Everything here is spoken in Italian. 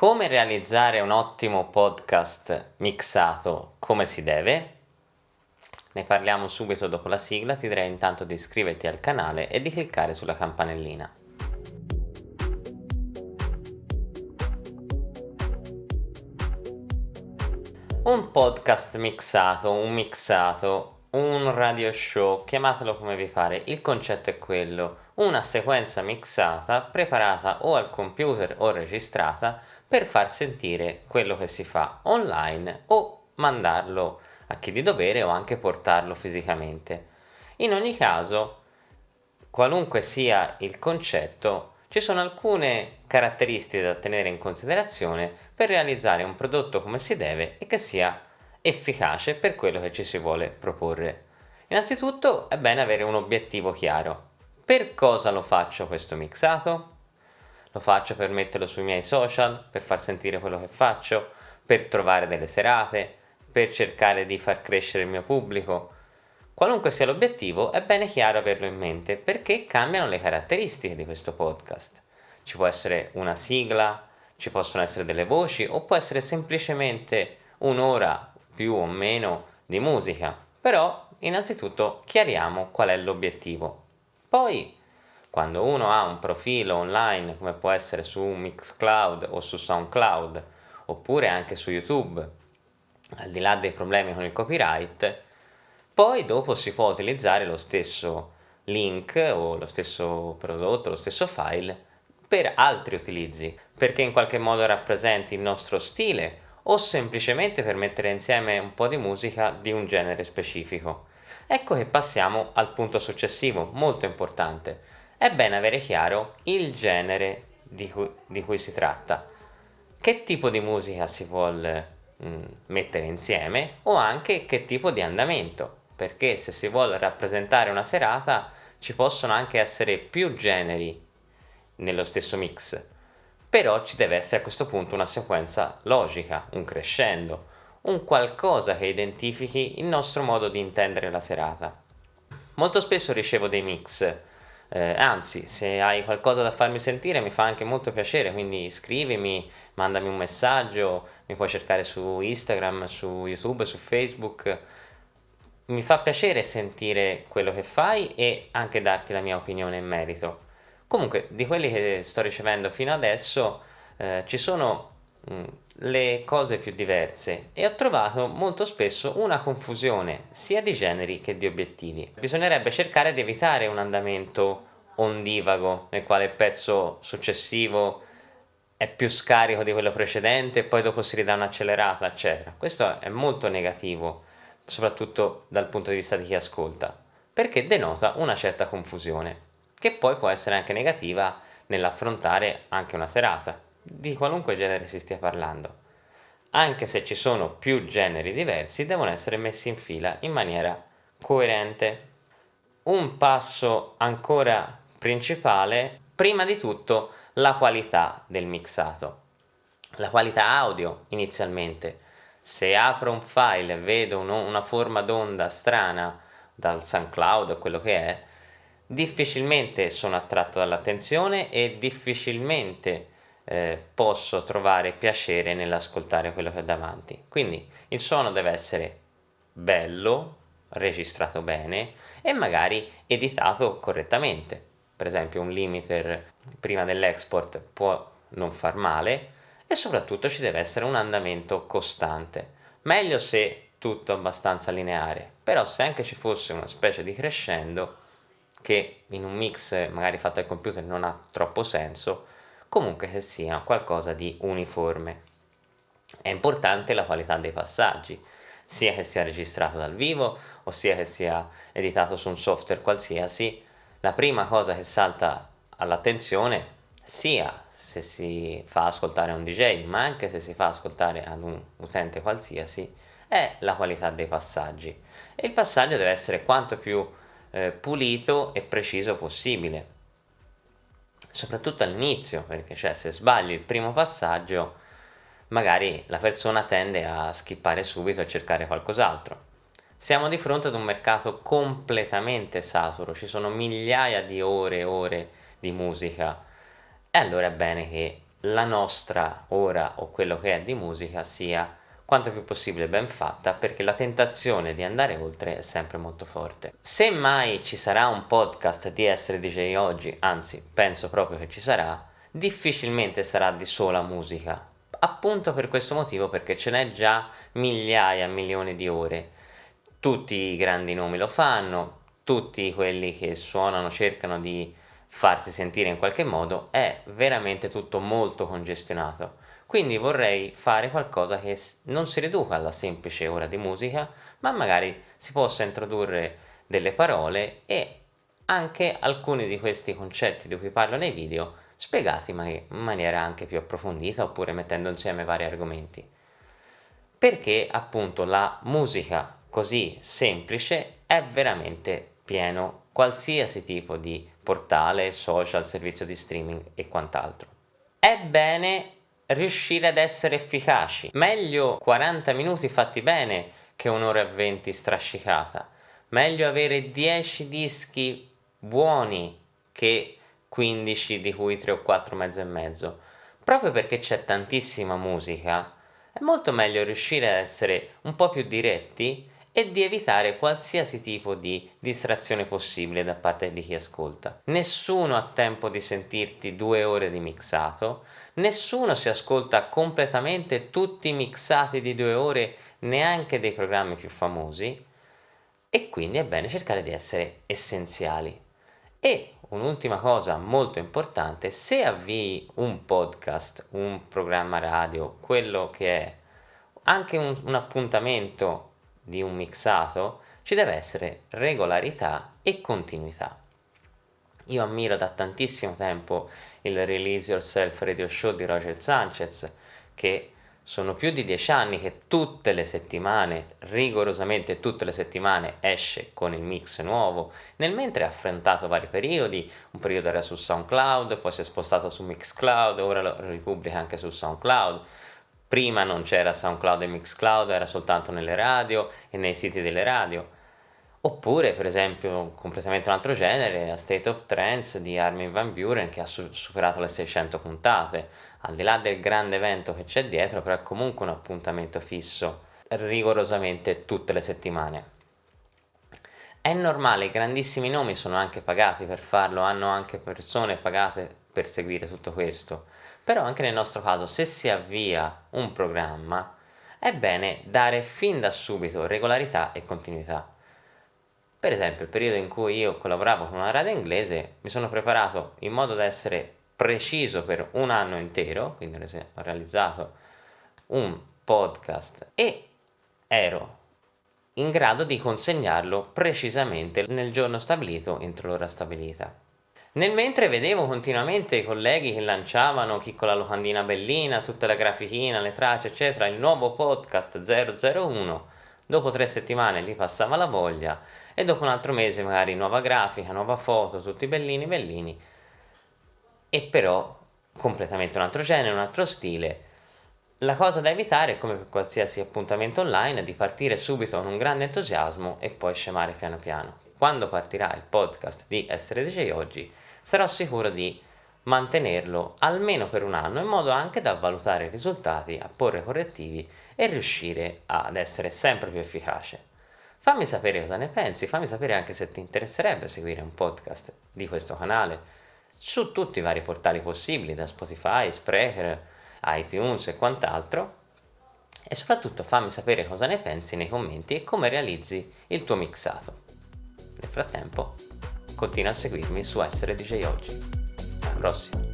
Come realizzare un ottimo podcast mixato come si deve? Ne parliamo subito dopo la sigla, ti direi intanto di iscriverti al canale e di cliccare sulla campanellina. Un podcast mixato, un mixato, un radio show, chiamatelo come vi pare, il concetto è quello, una sequenza mixata preparata o al computer o registrata per far sentire quello che si fa online o mandarlo a chi di dovere o anche portarlo fisicamente. In ogni caso, qualunque sia il concetto, ci sono alcune caratteristiche da tenere in considerazione per realizzare un prodotto come si deve e che sia efficace per quello che ci si vuole proporre. Innanzitutto è bene avere un obiettivo chiaro. Per cosa lo faccio questo mixato? Lo faccio per metterlo sui miei social, per far sentire quello che faccio, per trovare delle serate, per cercare di far crescere il mio pubblico. Qualunque sia l'obiettivo, è bene chiaro averlo in mente perché cambiano le caratteristiche di questo podcast. Ci può essere una sigla, ci possono essere delle voci o può essere semplicemente un'ora più o meno di musica. Però innanzitutto chiariamo qual è l'obiettivo. Poi quando uno ha un profilo online come può essere su Mixcloud o su SoundCloud oppure anche su YouTube, al di là dei problemi con il copyright, poi dopo si può utilizzare lo stesso link o lo stesso prodotto, lo stesso file per altri utilizzi, perché in qualche modo rappresenti il nostro stile o semplicemente per mettere insieme un po' di musica di un genere specifico. Ecco che passiamo al punto successivo, molto importante, è bene avere chiaro il genere di cui, di cui si tratta, che tipo di musica si vuole mh, mettere insieme o anche che tipo di andamento, perché se si vuole rappresentare una serata ci possono anche essere più generi nello stesso mix, però ci deve essere a questo punto una sequenza logica, un crescendo, un qualcosa che identifichi il nostro modo di intendere la serata. Molto spesso ricevo dei mix eh, anzi, se hai qualcosa da farmi sentire mi fa anche molto piacere, quindi scrivimi, mandami un messaggio, mi puoi cercare su Instagram, su YouTube, su Facebook. Mi fa piacere sentire quello che fai e anche darti la mia opinione in merito. Comunque, di quelli che sto ricevendo fino adesso, eh, ci sono mm, le cose più diverse e ho trovato molto spesso una confusione sia di generi che di obiettivi. Bisognerebbe cercare di evitare un andamento ondivago nel quale il pezzo successivo è più scarico di quello precedente e poi dopo si ridà un'accelerata eccetera. Questo è molto negativo soprattutto dal punto di vista di chi ascolta perché denota una certa confusione che poi può essere anche negativa nell'affrontare anche una serata di qualunque genere si stia parlando. Anche se ci sono più generi diversi, devono essere messi in fila in maniera coerente. Un passo ancora principale, prima di tutto, la qualità del mixato. La qualità audio inizialmente. Se apro un file e vedo una forma d'onda strana dal SoundCloud o quello che è, difficilmente sono attratto dall'attenzione e difficilmente eh, posso trovare piacere nell'ascoltare quello che ho davanti. Quindi il suono deve essere bello, registrato bene e magari editato correttamente. Per esempio un limiter prima dell'export può non far male e soprattutto ci deve essere un andamento costante. Meglio se tutto abbastanza lineare, però se anche ci fosse una specie di crescendo che in un mix magari fatto al computer non ha troppo senso, comunque che sia qualcosa di uniforme. È importante la qualità dei passaggi, sia che sia registrato dal vivo o sia che sia editato su un software qualsiasi, la prima cosa che salta all'attenzione sia se si fa ascoltare a un DJ ma anche se si fa ascoltare ad un utente qualsiasi è la qualità dei passaggi e il passaggio deve essere quanto più eh, pulito e preciso possibile soprattutto all'inizio, perché cioè se sbagli il primo passaggio magari la persona tende a skippare subito e cercare qualcos'altro. Siamo di fronte ad un mercato completamente saturo, ci sono migliaia di ore e ore di musica e allora è bene che la nostra ora o quello che è di musica sia quanto più possibile ben fatta perché la tentazione di andare oltre è sempre molto forte. Se mai ci sarà un podcast di essere DJ oggi, anzi penso proprio che ci sarà, difficilmente sarà di sola musica. Appunto per questo motivo perché ce n'è già migliaia, milioni di ore. Tutti i grandi nomi lo fanno, tutti quelli che suonano cercano di farsi sentire in qualche modo, è veramente tutto molto congestionato quindi vorrei fare qualcosa che non si riduca alla semplice ora di musica, ma magari si possa introdurre delle parole e anche alcuni di questi concetti di cui parlo nei video spiegati in maniera anche più approfondita oppure mettendo insieme vari argomenti. Perché appunto la musica così semplice è veramente pieno qualsiasi tipo di portale, social, servizio di streaming e quant'altro. È bene riuscire ad essere efficaci. Meglio 40 minuti fatti bene che un'ora e 20 strascicata. Meglio avere 10 dischi buoni che 15 di cui 3 o 4 mezzo e mezzo. Proprio perché c'è tantissima musica, è molto meglio riuscire ad essere un po' più diretti e di evitare qualsiasi tipo di distrazione possibile da parte di chi ascolta. Nessuno ha tempo di sentirti due ore di mixato, nessuno si ascolta completamente tutti i mixati di due ore neanche dei programmi più famosi e quindi è bene cercare di essere essenziali. E un'ultima cosa molto importante, se avvii un podcast, un programma radio, quello che è anche un, un appuntamento di un mixato ci deve essere regolarità e continuità. Io ammiro da tantissimo tempo il Release Yourself Radio Show di Roger Sanchez che sono più di dieci anni che tutte le settimane, rigorosamente tutte le settimane, esce con il mix nuovo, nel mentre ha affrontato vari periodi, un periodo era su SoundCloud, poi si è spostato su Mixcloud, ora lo ripubblica anche su SoundCloud, Prima non c'era SoundCloud e Mixcloud, era soltanto nelle radio e nei siti delle radio. Oppure, per esempio, completamente un altro genere, A State of Trance di Armin Van Buren che ha su superato le 600 puntate. Al di là del grande evento che c'è dietro, però è comunque un appuntamento fisso, rigorosamente tutte le settimane. È normale, i grandissimi nomi sono anche pagati per farlo, hanno anche persone pagate per seguire tutto questo però anche nel nostro caso se si avvia un programma è bene dare fin da subito regolarità e continuità. Per esempio il periodo in cui io collaboravo con una radio inglese mi sono preparato in modo da essere preciso per un anno intero, quindi ho realizzato un podcast e ero in grado di consegnarlo precisamente nel giorno stabilito entro l'ora stabilita. Nel mentre vedevo continuamente i colleghi che lanciavano chi con la locandina bellina, tutta la grafichina, le tracce eccetera, il nuovo podcast 001, dopo tre settimane gli passava la voglia e dopo un altro mese magari nuova grafica, nuova foto, tutti bellini bellini. E però completamente un altro genere, un altro stile. La cosa da evitare, come per qualsiasi appuntamento online, è di partire subito con un grande entusiasmo e poi scemare piano piano quando partirà il podcast di Essere DJ Oggi, sarò sicuro di mantenerlo almeno per un anno in modo anche da valutare i risultati, a porre correttivi e riuscire ad essere sempre più efficace. Fammi sapere cosa ne pensi, fammi sapere anche se ti interesserebbe seguire un podcast di questo canale su tutti i vari portali possibili, da Spotify, Sprecher, iTunes e quant'altro. E soprattutto fammi sapere cosa ne pensi nei commenti e come realizzi il tuo mixato. Nel frattempo, continua a seguirmi su Essere DJ Oggi. Alla prossima!